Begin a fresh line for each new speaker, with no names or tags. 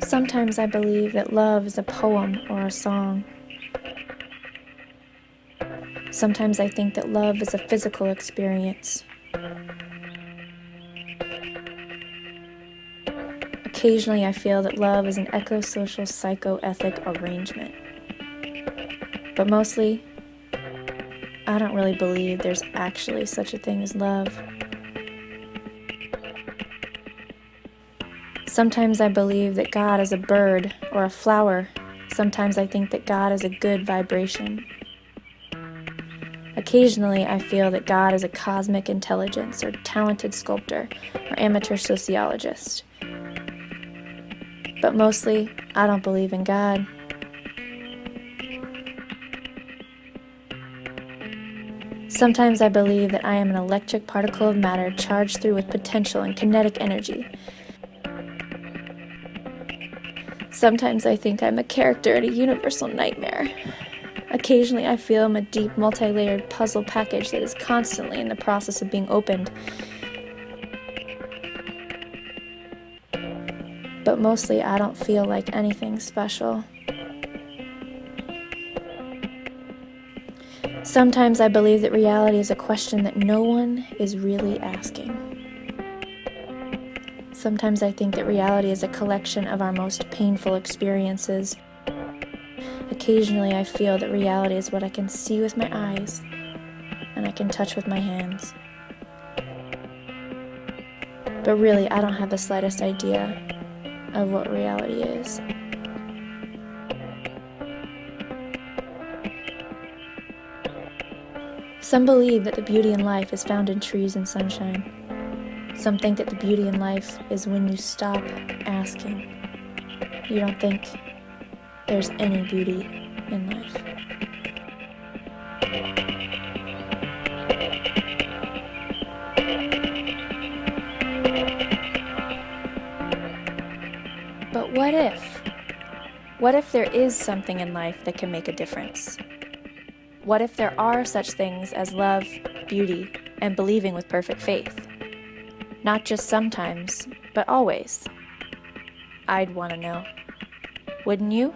Sometimes I believe that love is a poem or a song. Sometimes I think that love is a physical experience. Occasionally, I feel that love is an eco-social psychoethic arrangement. But mostly, I don't really believe there's actually such a thing as love. Sometimes I believe that God is a bird or a flower. Sometimes I think that God is a good vibration. Occasionally, I feel that God is a cosmic intelligence or talented sculptor or amateur sociologist. But mostly, I don't believe in God. Sometimes I believe that I am an electric particle of matter charged through with potential and kinetic energy. Sometimes I think I'm a character in a universal nightmare. Occasionally I feel I'm a deep, multi-layered puzzle package that is constantly in the process of being opened. But mostly I don't feel like anything special. Sometimes I believe that reality is a question that no one is really asking. Sometimes I think that reality is a collection of our most painful experiences. Occasionally I feel that reality is what I can see with my eyes and I can touch with my hands. But really, I don't have the slightest idea of what reality is. Some believe that the beauty in life is found in trees and sunshine. Some think that the beauty in life is when you stop asking. You don't think there's any beauty in life. But what if? What if there is something in life that can make a difference? What if there are such things as love, beauty, and believing with perfect faith? Not just sometimes, but always. I'd want to know. Wouldn't you?